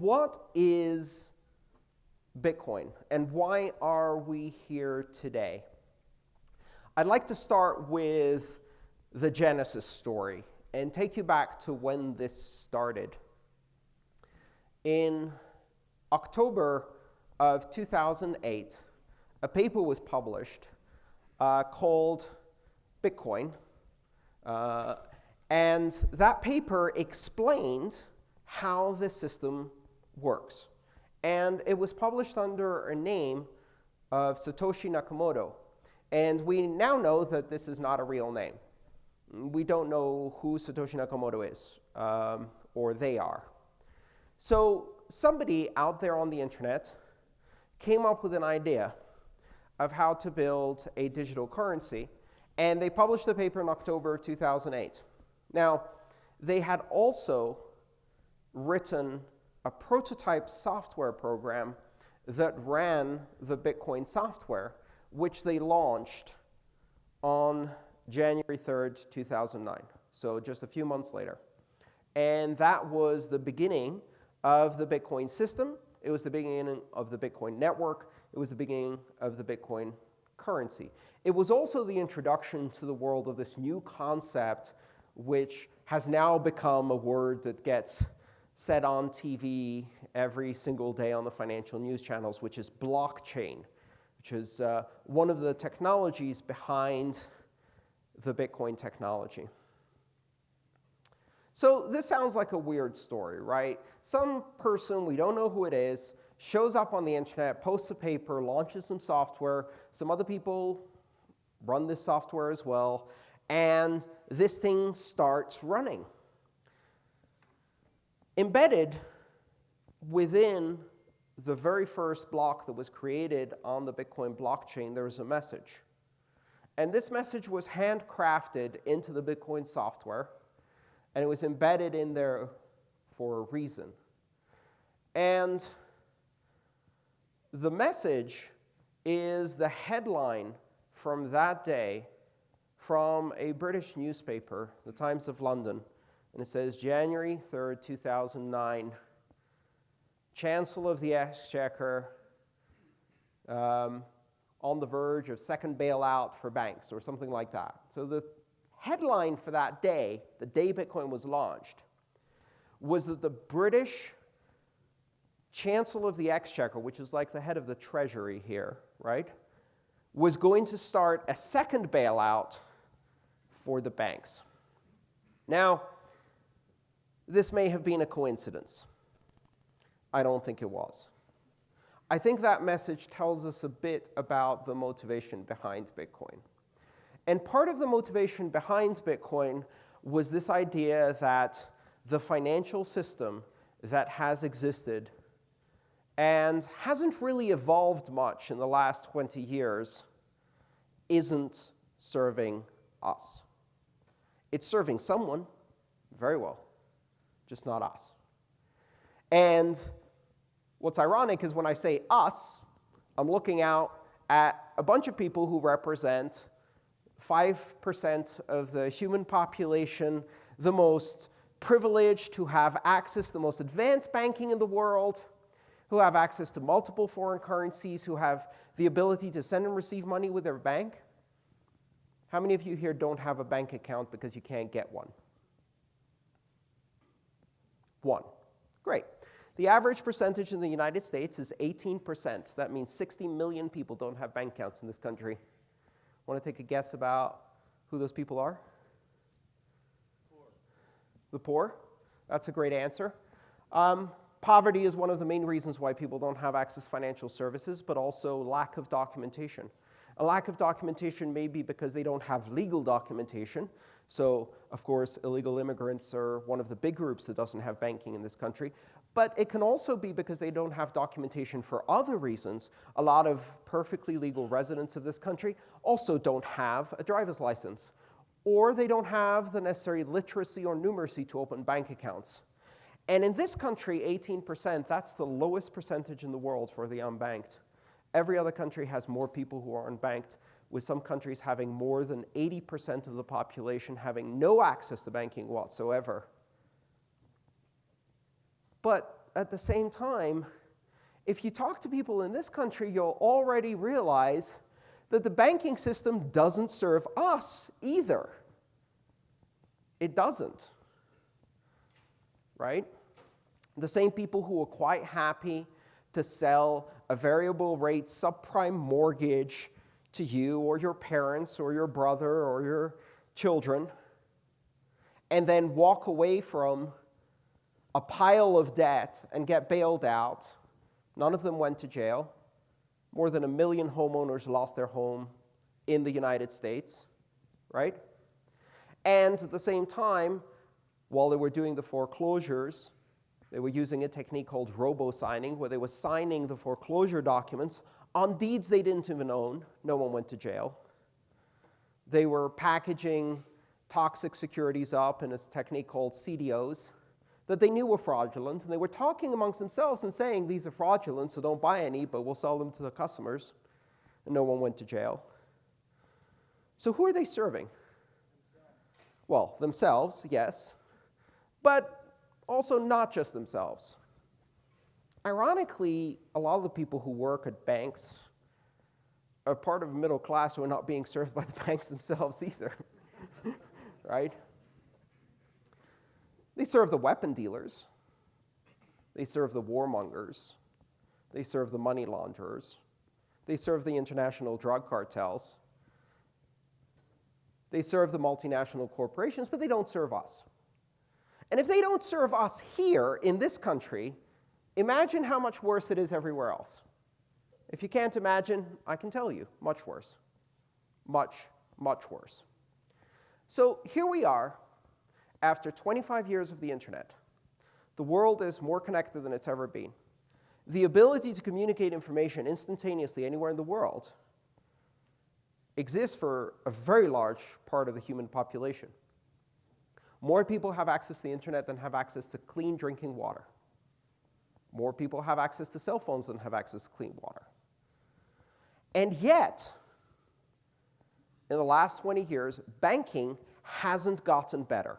what is Bitcoin and why are we here today? I'd like to start with the genesis story and take you back to when this started. In October of 2008, a paper was published uh, called Bitcoin. Uh, and that paper explained how the system works. And it was published under a name of Satoshi Nakamoto. And we now know that this is not a real name. We don't know who Satoshi Nakamoto is, um, or they are. So somebody out there on the internet came up with an idea of how to build a digital currency. And they published the paper in October of 2008. Now, they had also written a prototype software program that ran the Bitcoin software, which they launched on January 3rd, 2009, so just a few months later. And that was the beginning of the Bitcoin system. It was the beginning of the Bitcoin network. It was the beginning of the Bitcoin currency. It was also the introduction to the world of this new concept, which has now become a word that gets said on TV every single day on the financial news channels, which is blockchain, which is uh, one of the technologies behind the Bitcoin technology. So this sounds like a weird story, right? Some person, we don't know who it is, shows up on the internet, posts a paper, launches some software. Some other people run this software as well. And this thing starts running. Embedded within the very first block that was created on the Bitcoin blockchain, there was a message. And this message was handcrafted into the Bitcoin software and it was embedded in there for a reason. And the message is the headline from that day from a British newspaper, the Times of London. And it says, January 3rd, 2009, Chancellor of the Exchequer um, on the verge of second bailout for banks, or something like that. So the headline for that day, the day Bitcoin was launched, was that the British Chancellor of the Exchequer, which is like the head of the Treasury here, right, was going to start a second bailout for the banks. Now, this may have been a coincidence. I don't think it was. I think that message tells us a bit about the motivation behind Bitcoin. And part of the motivation behind Bitcoin was this idea that the financial system that has existed and hasn't really evolved much in the last 20 years isn't serving us. It's serving someone, very well, just not us. And what's ironic is when I say us, I'm looking out at a bunch of people who represent 5% of the human population, the most privileged, who have access to the most advanced banking in the world, who have access to multiple foreign currencies, who have the ability to send and receive money with their bank. How many of you here don't have a bank account because you can't get one? One. Great. The average percentage in the United States is 18%. That means 60 million people don't have bank accounts in this country. Want to take a guess about who those people are? Poor. The poor? That's a great answer. Um, poverty is one of the main reasons why people don't have access to financial services, but also lack of documentation. A lack of documentation may be because they don't have legal documentation. So, of course, illegal immigrants are one of the big groups that doesn't have banking in this country. But it can also be because they don't have documentation for other reasons. A lot of perfectly legal residents of this country also don't have a driver's license. Or they don't have the necessary literacy or numeracy to open bank accounts. And in this country, 18%, that's the lowest percentage in the world for the unbanked. Every other country has more people who are unbanked, with some countries having more than 80% of the population having no access to banking whatsoever. But at the same time, if you talk to people in this country, you'll already realize that the banking system doesn't serve us either. It doesn't. Right? The same people who are quite happy to sell a variable rate subprime mortgage to you or your parents or your brother or your children and then walk away from a pile of debt and get bailed out. None of them went to jail. More than a million homeowners lost their home in the United States, right? And at the same time, while they were doing the foreclosures, they were using a technique called robo-signing, where they were signing the foreclosure documents on deeds they didn't even own. No one went to jail. They were packaging toxic securities up in a technique called CDOs that they knew were fraudulent, and they were talking amongst themselves and saying, these are fraudulent, so don't buy any, but we'll sell them to the customers. And no one went to jail. So who are they serving? Well, themselves, yes, but also not just themselves. Ironically, a lot of the people who work at banks are part of a middle class who are not being served by the banks themselves either, right? They serve the weapon dealers. They serve the warmongers. They serve the money launderers. They serve the international drug cartels. They serve the multinational corporations, but they don't serve us. And if they don't serve us here in this country, imagine how much worse it is everywhere else. If you can't imagine, I can tell you, much worse. Much, much worse. So here we are after 25 years of the internet, the world is more connected than it's ever been. The ability to communicate information instantaneously anywhere in the world exists for a very large part of the human population. More people have access to the internet than have access to clean drinking water. More people have access to cell phones than have access to clean water. And yet, in the last 20 years, banking hasn't gotten better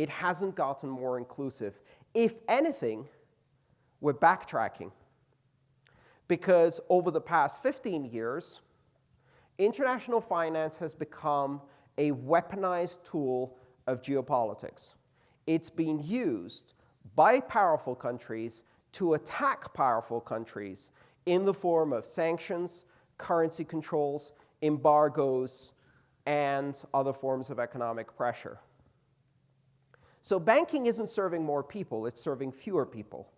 it hasn't gotten more inclusive. If anything, we're backtracking. Because over the past 15 years, international finance has become a weaponized tool of geopolitics. It's been used by powerful countries to attack powerful countries in the form of sanctions, currency controls, embargoes, and other forms of economic pressure. So banking isn't serving more people, it's serving fewer people.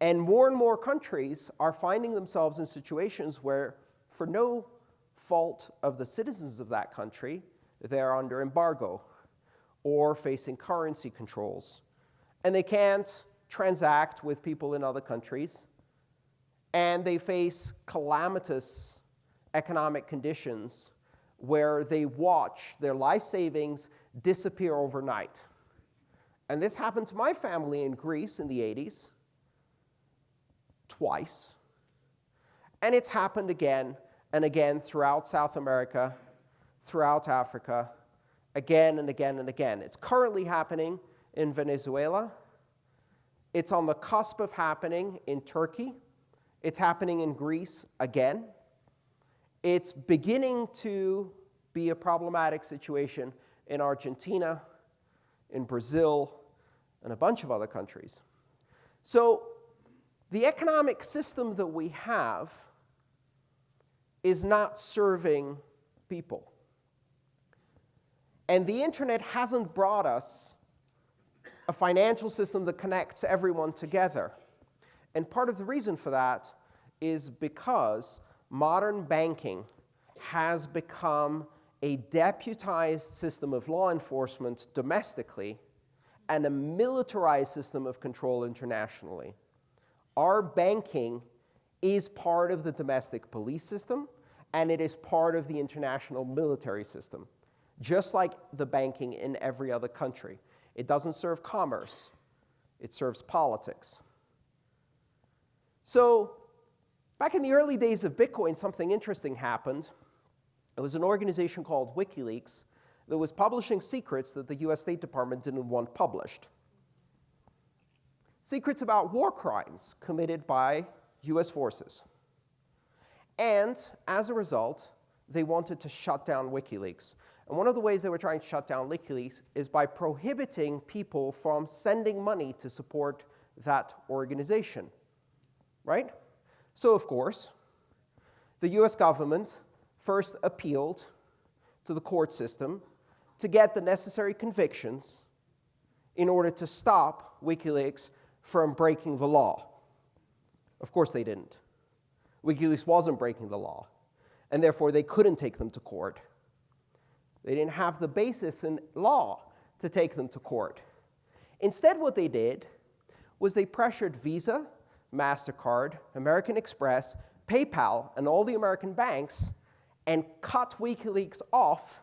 And more and more countries are finding themselves in situations where, for no fault of the citizens of that country, they're under embargo or facing currency controls. And they can't transact with people in other countries. And they face calamitous economic conditions where they watch their life savings disappear overnight. And this happened to my family in Greece in the 80s, twice. And it's happened again and again throughout South America, throughout Africa, again and again and again. It's currently happening in Venezuela. It's on the cusp of happening in Turkey. It's happening in Greece again. It's beginning to be a problematic situation in Argentina, in Brazil, and a bunch of other countries. So the economic system that we have is not serving people. And the internet hasn't brought us a financial system that connects everyone together. And part of the reason for that is because modern banking has become a deputized system of law enforcement domestically and a militarized system of control internationally. Our banking is part of the domestic police system, and it is part of the international military system, just like the banking in every other country. It doesn't serve commerce. It serves politics. So back in the early days of Bitcoin, something interesting happened. It was an organization called WikiLeaks that was publishing secrets that the US State Department didn't want published. secrets about war crimes committed by US forces. And as a result, they wanted to shut down WikiLeaks. And one of the ways they were trying to shut down WikiLeaks is by prohibiting people from sending money to support that organization. Right? So, of course, the US government first appealed to the court system to get the necessary convictions in order to stop WikiLeaks from breaking the law. Of course, they didn't. WikiLeaks wasn't breaking the law, and therefore they couldn't take them to court. They didn't have the basis in law to take them to court. Instead, what they did was they pressured Visa, MasterCard, American Express, PayPal, and all the American banks and cut WikiLeaks off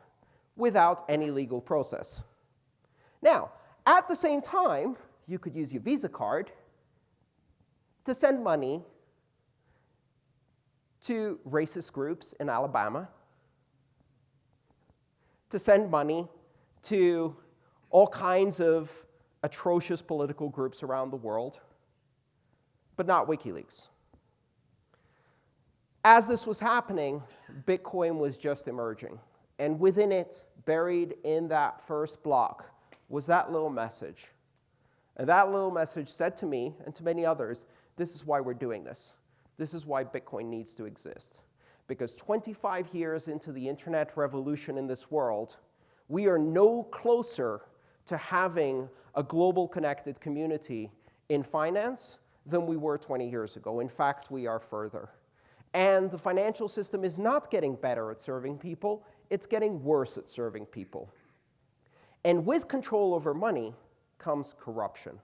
without any legal process. Now, at the same time, you could use your Visa card to send money to racist groups in Alabama, to send money to all kinds of atrocious political groups around the world, but not WikiLeaks. As this was happening, Bitcoin was just emerging. And within it, buried in that first block, was that little message. And that little message said to me and to many others, this is why we're doing this. This is why Bitcoin needs to exist. Because 25 years into the internet revolution in this world, we are no closer to having a global connected community in finance than we were 20 years ago. In fact, we are further. And the financial system is not getting better at serving people, it's getting worse at serving people. And with control over money comes corruption.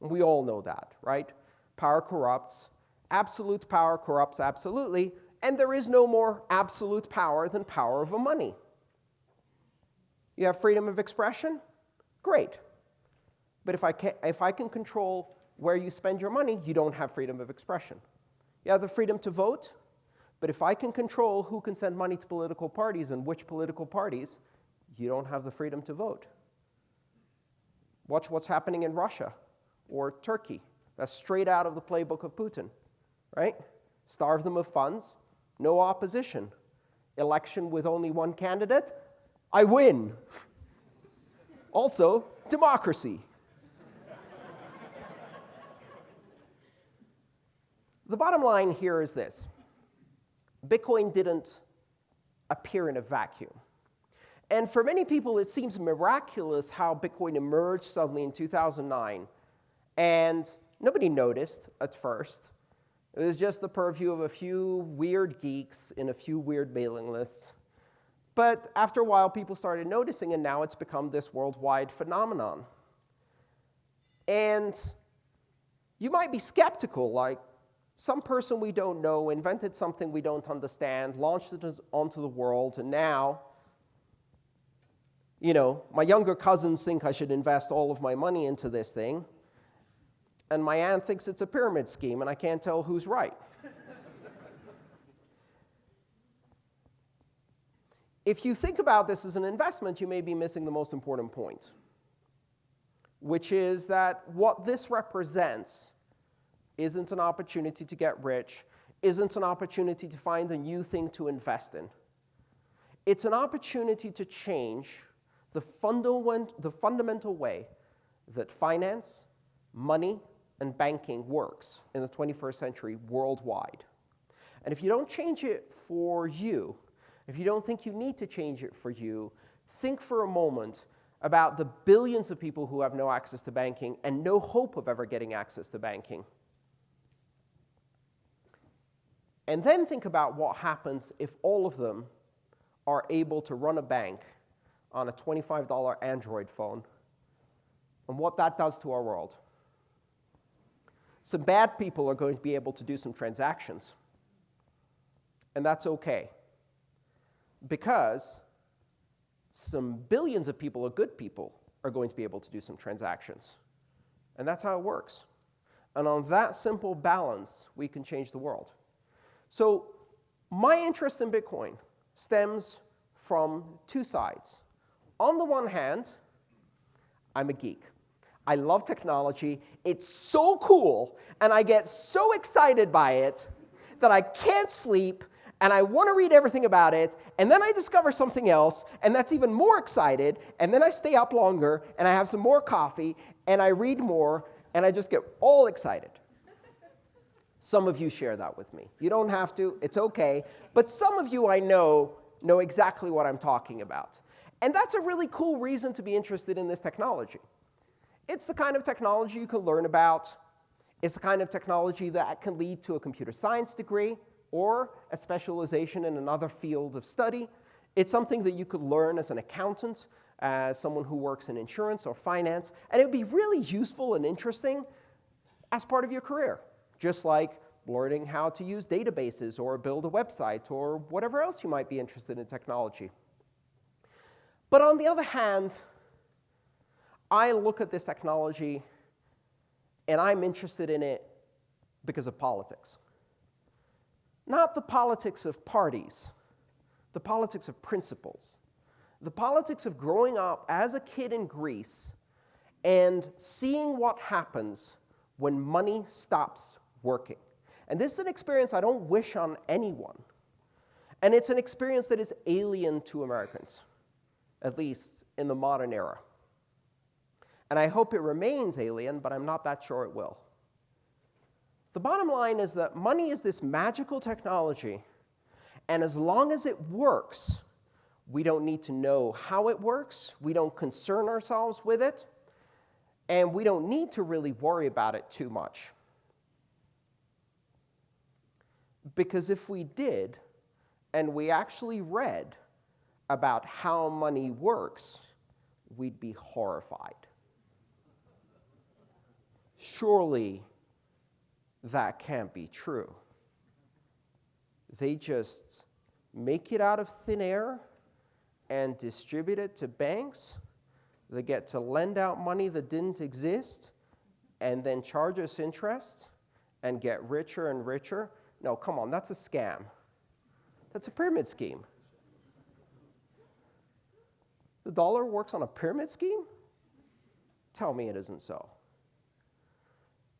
We all know that, right? Power corrupts. Absolute power corrupts absolutely. And there is no more absolute power than power over money. You have freedom of expression? Great. But if I, can, if I can control where you spend your money, you don't have freedom of expression. You have the freedom to vote, but if I can control who can send money to political parties and which political parties, you don't have the freedom to vote. Watch what's happening in Russia or Turkey. That's straight out of the playbook of Putin, right? Starve them of funds, no opposition. Election with only one candidate, I win. also, democracy. the bottom line here is this. Bitcoin didn't appear in a vacuum. And for many people, it seems miraculous how Bitcoin emerged suddenly in 2009. And nobody noticed at first. It was just the purview of a few weird geeks in a few weird mailing lists. But after a while, people started noticing, and now it's become this worldwide phenomenon. And you might be skeptical, like, some person we don't know invented something we don't understand, launched it onto the world, and now, you know, my younger cousins think I should invest all of my money into this thing, and my aunt thinks it's a pyramid scheme, and I can't tell who's right. if you think about this as an investment, you may be missing the most important point, which is that what this represents isn't an opportunity to get rich, isn't an opportunity to find a new thing to invest in. It's an opportunity to change the, fundament, the fundamental way that finance, money, and banking works in the 21st century worldwide. And if you don't change it for you, if you don't think you need to change it for you, think for a moment about the billions of people who have no access to banking and no hope of ever getting access to banking. And then think about what happens if all of them are able to run a bank on a $25 Android phone and what that does to our world. Some bad people are going to be able to do some transactions. And that's OK. Because some billions of people, or good people, are going to be able to do some transactions. And that's how it works. And on that simple balance, we can change the world. So my interest in Bitcoin stems from two sides. On the one hand, I'm a geek. I love technology. It's so cool, and I get so excited by it that I can't sleep, and I want to read everything about it, and then I discover something else, and that's even more excited, and then I stay up longer, and I have some more coffee, and I read more, and I just get all excited. Some of you share that with me. You don't have to, it's okay. But some of you I know know exactly what I'm talking about. And that's a really cool reason to be interested in this technology. It's the kind of technology you can learn about. It's the kind of technology that can lead to a computer science degree or a specialization in another field of study. It's something that you could learn as an accountant, as someone who works in insurance or finance, and it would be really useful and interesting as part of your career, just like learning how to use databases or build a website or whatever else you might be interested in technology. But on the other hand, I look at this technology and I'm interested in it because of politics. Not the politics of parties, the politics of principles. The politics of growing up as a kid in Greece and seeing what happens when money stops working. And this is an experience I don't wish on anyone. And it's an experience that is alien to Americans, at least in the modern era. And I hope it remains alien, but I'm not that sure it will. The bottom line is that money is this magical technology, and as long as it works, we don't need to know how it works, we don't concern ourselves with it, and we don't need to really worry about it too much. Because if we did, and we actually read about how money works, we'd be horrified. Surely that can't be true. They just make it out of thin air and distribute it to banks. They get to lend out money that didn't exist and then charge us interest and get richer and richer. No, come on, that's a scam. That's a pyramid scheme. The dollar works on a pyramid scheme? Tell me it isn't so.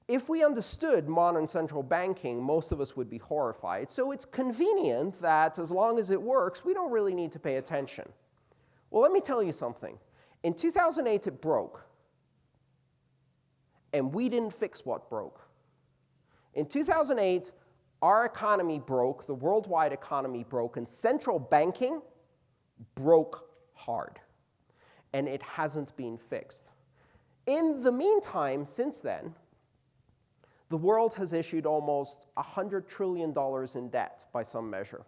If we understood modern central banking, most of us would be horrified. So it's convenient that as long as it works, we don't really need to pay attention. Well, let me tell you something. In 2008, it broke. And we didn't fix what broke. In 2008, our economy broke, the worldwide economy broke, and central banking broke hard. And it hasn't been fixed. In the meantime, since then, the world has issued almost $100 trillion in debt by some measure,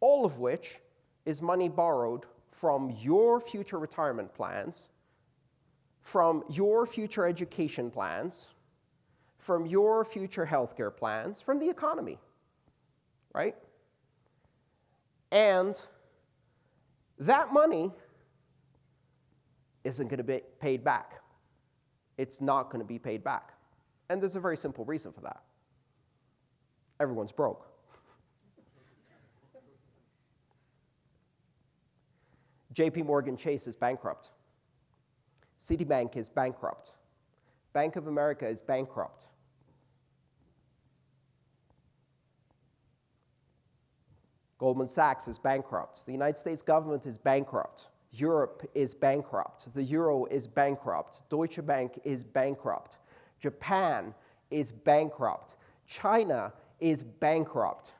all of which is money borrowed from your future retirement plans, from your future education plans, from your future healthcare plans, from the economy, right? And that money isn't going to be paid back. It's not going to be paid back. And there's a very simple reason for that. Everyone's broke. JP Morgan Chase is bankrupt. Citibank is bankrupt. Bank of America is bankrupt. Goldman Sachs is bankrupt. The United States government is bankrupt. Europe is bankrupt. The euro is bankrupt. Deutsche Bank is bankrupt. Japan is bankrupt. China is bankrupt.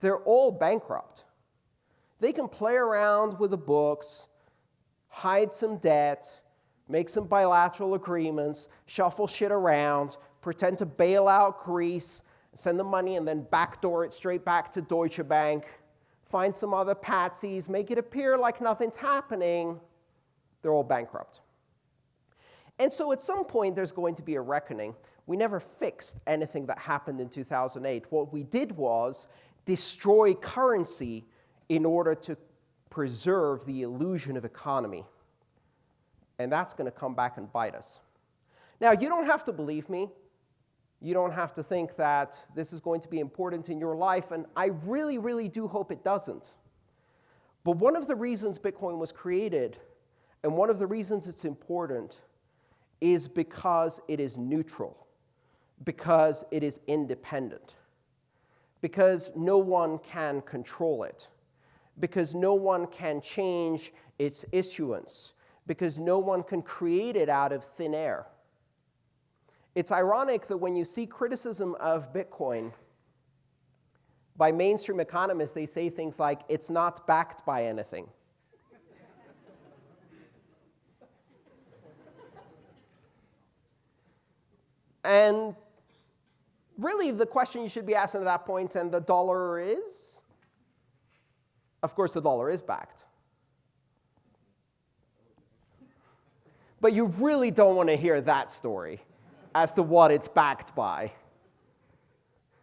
They're all bankrupt. They can play around with the books, hide some debt, make some bilateral agreements, shuffle shit around, pretend to bail out Greece, send the money and then backdoor it straight back to Deutsche Bank, find some other patsies, make it appear like nothing's happening. They're all bankrupt. And so at some point, there's going to be a reckoning. We never fixed anything that happened in 2008. What we did was destroy currency in order to preserve the illusion of economy. And that's going to come back and bite us. Now, you don't have to believe me. You don't have to think that this is going to be important in your life, and I really, really do hope it doesn't. But one of the reasons Bitcoin was created And one of the reasons it's important is because it is neutral, because it is independent, because no one can control it, because no one can change its issuance, because no one can create it out of thin air. It's ironic that when you see criticism of Bitcoin by mainstream economists, they say things like, it's not backed by anything. And really, the question you should be asking at that point, and the dollar is? Of course, the dollar is backed. But you really don't want to hear that story as to what it's backed by.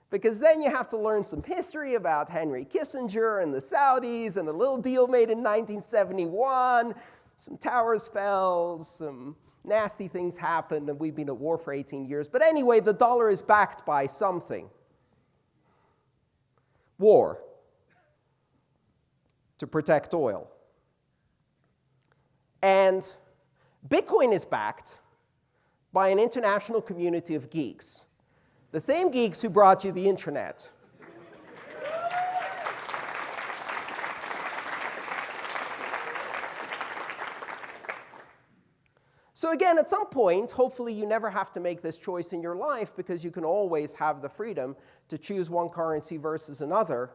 Because then you have to learn some history about Henry Kissinger and the Saudis and a little deal made in 1971. Some towers fell, some nasty things happened, and we've been at war for 18 years. But anyway, the dollar is backed by something. War to protect oil. And Bitcoin is backed by an international community of geeks, the same geeks who brought you the internet. So again, at some point, hopefully you never have to make this choice in your life because you can always have the freedom to choose one currency versus another.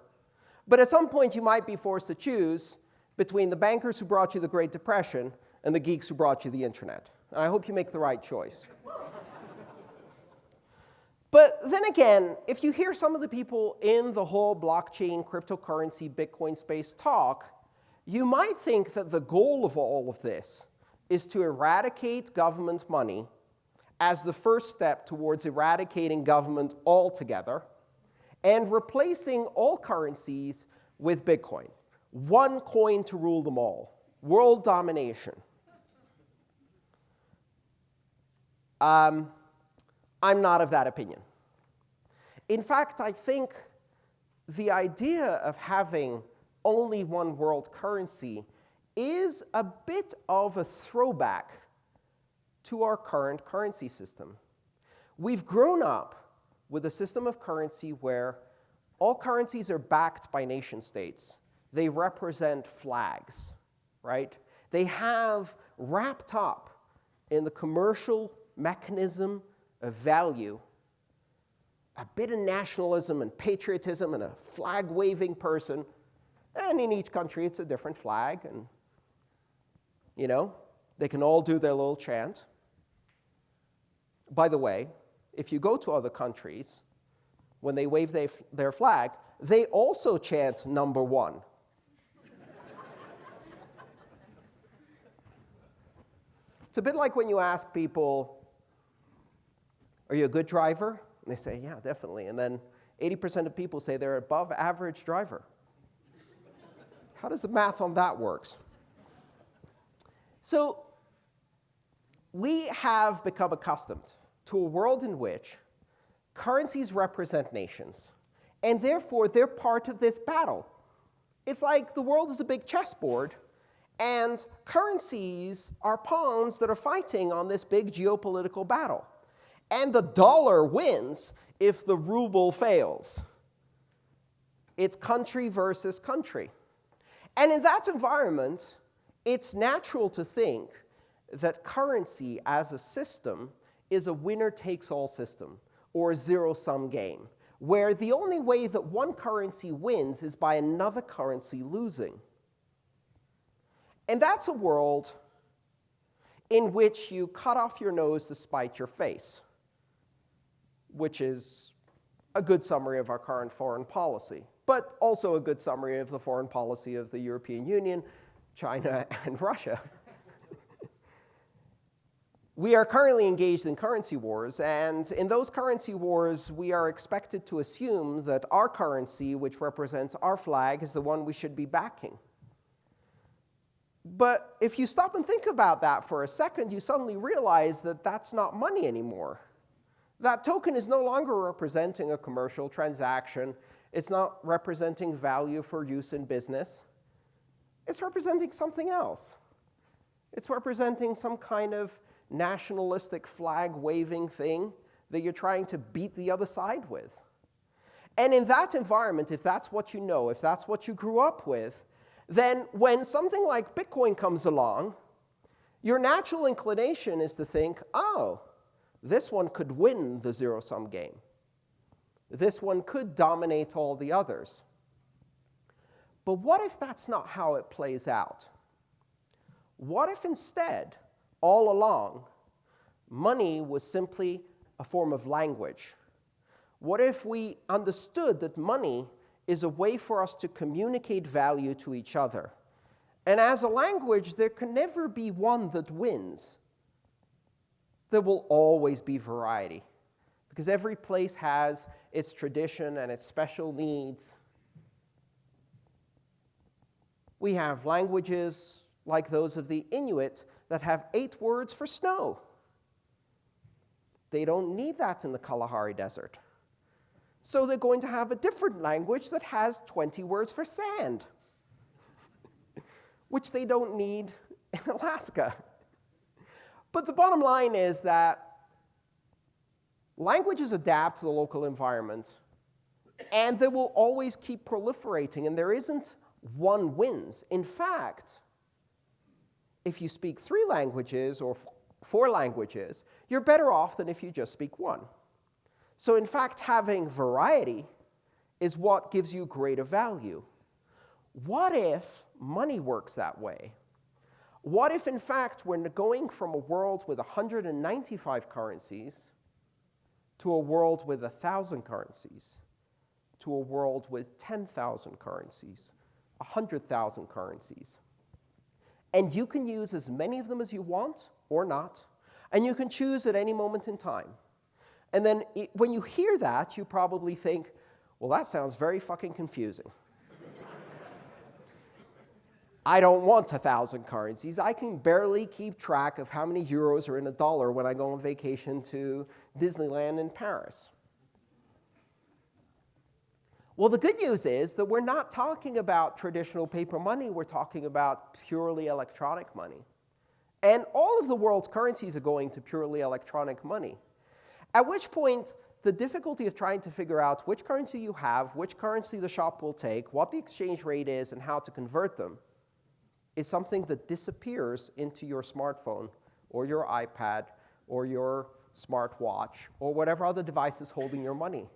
But at some point, you might be forced to choose between the bankers who brought you the Great Depression and the geeks who brought you the internet. And I hope you make the right choice. but then again, if you hear some of the people in the whole blockchain, cryptocurrency, Bitcoin space talk, you might think that the goal of all of this is to eradicate government money as the first step towards eradicating government altogether and replacing all currencies with Bitcoin. One coin to rule them all. World domination. Um, I'm not of that opinion. In fact, I think the idea of having only one world currency is a bit of a throwback to our current currency system. We've grown up with a system of currency where all currencies are backed by nation states. They represent flags, right? They have wrapped up in the commercial mechanism of value, a bit of nationalism and patriotism and a flag-waving person. And in each country, it's a different flag. And, you know, they can all do their little chant. By the way, if you go to other countries, when they wave they, their flag, they also chant number one. it's a bit like when you ask people, are you a good driver? And they say, yeah, definitely. And then 80% of people say they're above average driver. How does the math on that works? So we have become accustomed to a world in which currencies represent nations, and therefore they're part of this battle. It's like the world is a big chessboard, and currencies are pawns that are fighting on this big geopolitical battle and the dollar wins if the ruble fails. It's country versus country. And in that environment, it's natural to think that currency as a system is a winner-takes-all system, or a zero-sum game, where the only way that one currency wins is by another currency losing. And that's a world in which you cut off your nose to spite your face which is a good summary of our current foreign policy, but also a good summary of the foreign policy of the European Union, China, and Russia. we are currently engaged in currency wars, and in those currency wars, we are expected to assume that our currency, which represents our flag, is the one we should be backing. But if you stop and think about that for a second, you suddenly realize that that's not money anymore. That token is no longer representing a commercial transaction. It's not representing value for use in business. It's representing something else. It's representing some kind of nationalistic flag waving thing that you're trying to beat the other side with. And in that environment, if that's what you know, if that's what you grew up with, then when something like Bitcoin comes along, your natural inclination is to think, oh, this one could win the zero-sum game. This one could dominate all the others. But what if that's not how it plays out? What if instead, all along, money was simply a form of language? What if we understood that money is a way for us to communicate value to each other? And as a language, there can never be one that wins. There will always be variety, because every place has its tradition and its special needs. We have languages like those of the Inuit that have eight words for snow. They don't need that in the Kalahari Desert. So they're going to have a different language that has 20 words for sand, which they don't need in Alaska. But the bottom line is that languages adapt to the local environment, and they will always keep proliferating, and there isn't one wins. In fact, if you speak three languages or four languages, you're better off than if you just speak one. So in fact, having variety is what gives you greater value. What if money works that way? What if, in fact, we're going from a world with 195 currencies to a world with 1,000 currencies, to a world with 10,000 currencies, 100,000 currencies? And you can use as many of them as you want or not, and you can choose at any moment in time. And then it, when you hear that, you probably think, well, that sounds very fucking confusing. I don't want a thousand currencies. I can barely keep track of how many euros are in a dollar when I go on vacation to Disneyland in Paris. Well, the good news is that we're not talking about traditional paper money. We're talking about purely electronic money. And all of the world's currencies are going to purely electronic money. At which point, the difficulty of trying to figure out which currency you have, which currency the shop will take, what the exchange rate is, and how to convert them is something that disappears into your smartphone or your iPad or your smartwatch or whatever other device is holding your money.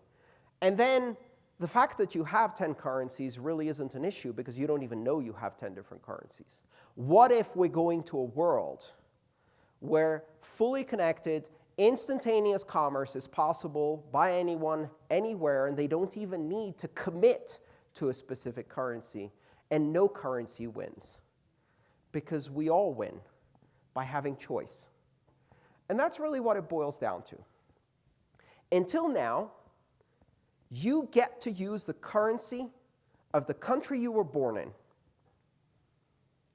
And then the fact that you have 10 currencies really isn't an issue because you don't even know you have 10 different currencies. What if we're going to a world where fully connected, instantaneous commerce is possible by anyone, anywhere, and they don't even need to commit to a specific currency, and no currency wins? Because we all win by having choice. And that's really what it boils down to. Until now, you get to use the currency of the country you were born in,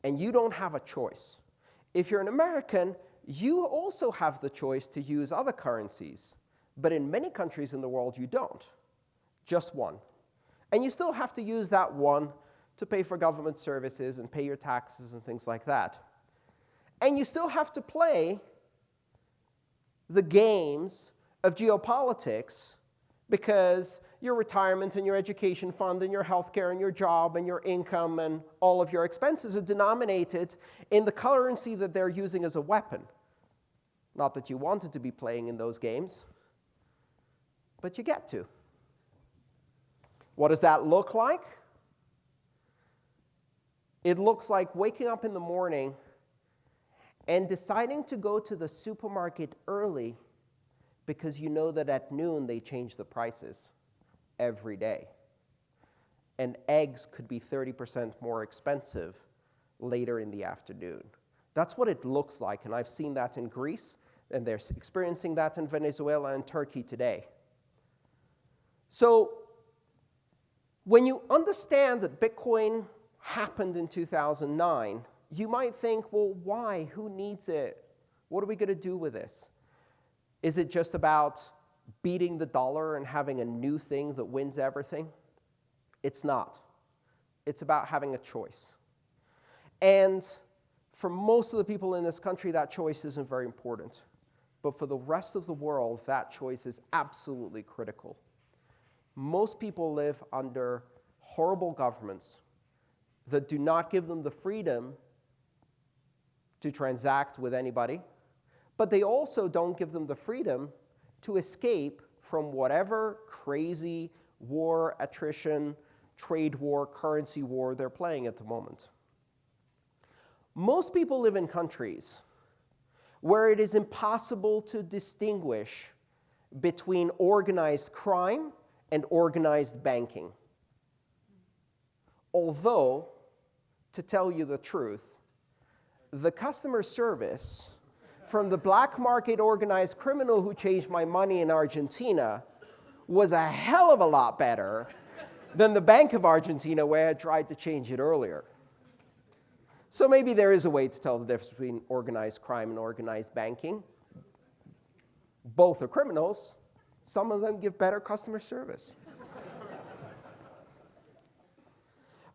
and you don't have a choice. If you're an American, you also have the choice to use other currencies, but in many countries in the world, you don't. Just one. And you still have to use that one to pay for government services and pay your taxes and things like that. And you still have to play the games of geopolitics because your retirement and your education fund and your health care and your job and your income and all of your expenses are denominated in the currency that they're using as a weapon. Not that you wanted to be playing in those games, but you get to. What does that look like? It looks like waking up in the morning and deciding to go to the supermarket early because you know that at noon they change the prices every day. And eggs could be 30% more expensive later in the afternoon. That's what it looks like, and I've seen that in Greece, and they're experiencing that in Venezuela and Turkey today. So when you understand that Bitcoin happened in 2009, you might think, well, why? Who needs it? What are we going to do with this? Is it just about beating the dollar and having a new thing that wins everything? It's not. It's about having a choice. And For most of the people in this country, that choice isn't very important. But for the rest of the world, that choice is absolutely critical. Most people live under horrible governments that do not give them the freedom to transact with anybody, but they also don't give them the freedom to escape from whatever crazy war, attrition, trade war, currency war they're playing at the moment. Most people live in countries where it is impossible to distinguish between organized crime and organized banking. Although, to tell you the truth, the customer service from the black market organized criminal who changed my money in Argentina was a hell of a lot better than the Bank of Argentina where I tried to change it earlier. So maybe there is a way to tell the difference between organized crime and organized banking. Both are criminals. Some of them give better customer service.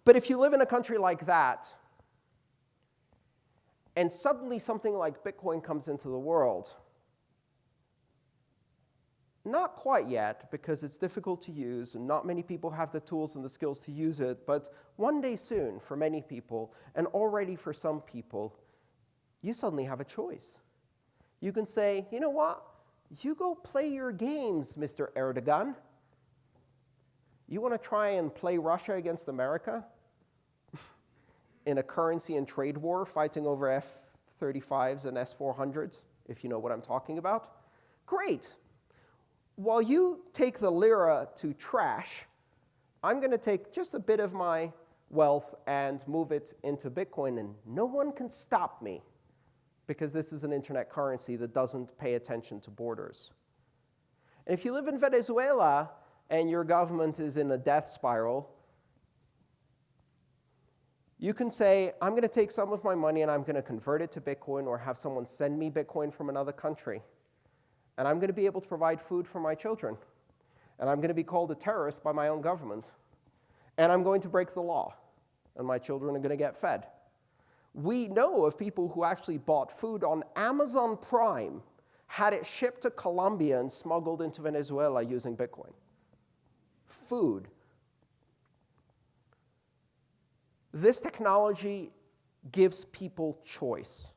but if you live in a country like that, and suddenly something like Bitcoin comes into the world, not quite yet, because it's difficult to use, and not many people have the tools and the skills to use it, but one day soon, for many people, and already for some people, you suddenly have a choice. You can say, you know what? You go play your games, Mr. Erdogan. You want to try and play Russia against America in a currency and trade war, fighting over F-35s and S-400s, if you know what I'm talking about? Great while you take the lira to trash, I'm going to take just a bit of my wealth and move it into Bitcoin, and no one can stop me because this is an internet currency that doesn't pay attention to borders. And if you live in Venezuela and your government is in a death spiral, you can say, I'm going to take some of my money and I'm going to convert it to Bitcoin or have someone send me Bitcoin from another country and I'm going to be able to provide food for my children. And I'm going to be called a terrorist by my own government. And I'm going to break the law, and my children are going to get fed. We know of people who actually bought food on Amazon Prime, had it shipped to Colombia and smuggled into Venezuela using Bitcoin. Food. This technology gives people choice.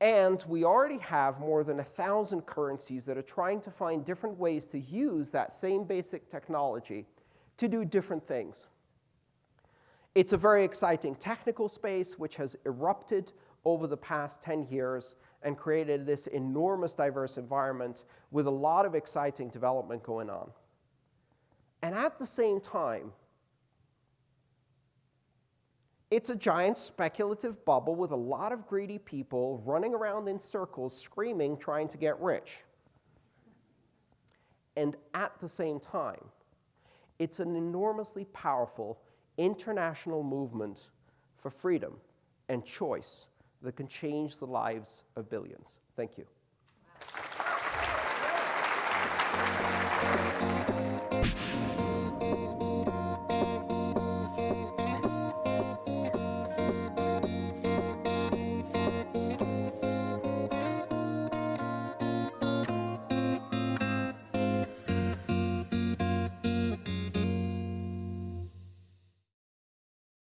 And we already have more than 1,000 currencies that are trying to find different ways to use that same basic technology to do different things. It's a very exciting technical space which has erupted over the past 10 years and created this enormous diverse environment with a lot of exciting development going on. And at the same time, it's a giant speculative bubble with a lot of greedy people running around in circles screaming, trying to get rich. And at the same time, it's an enormously powerful international movement for freedom and choice that can change the lives of billions. Thank you.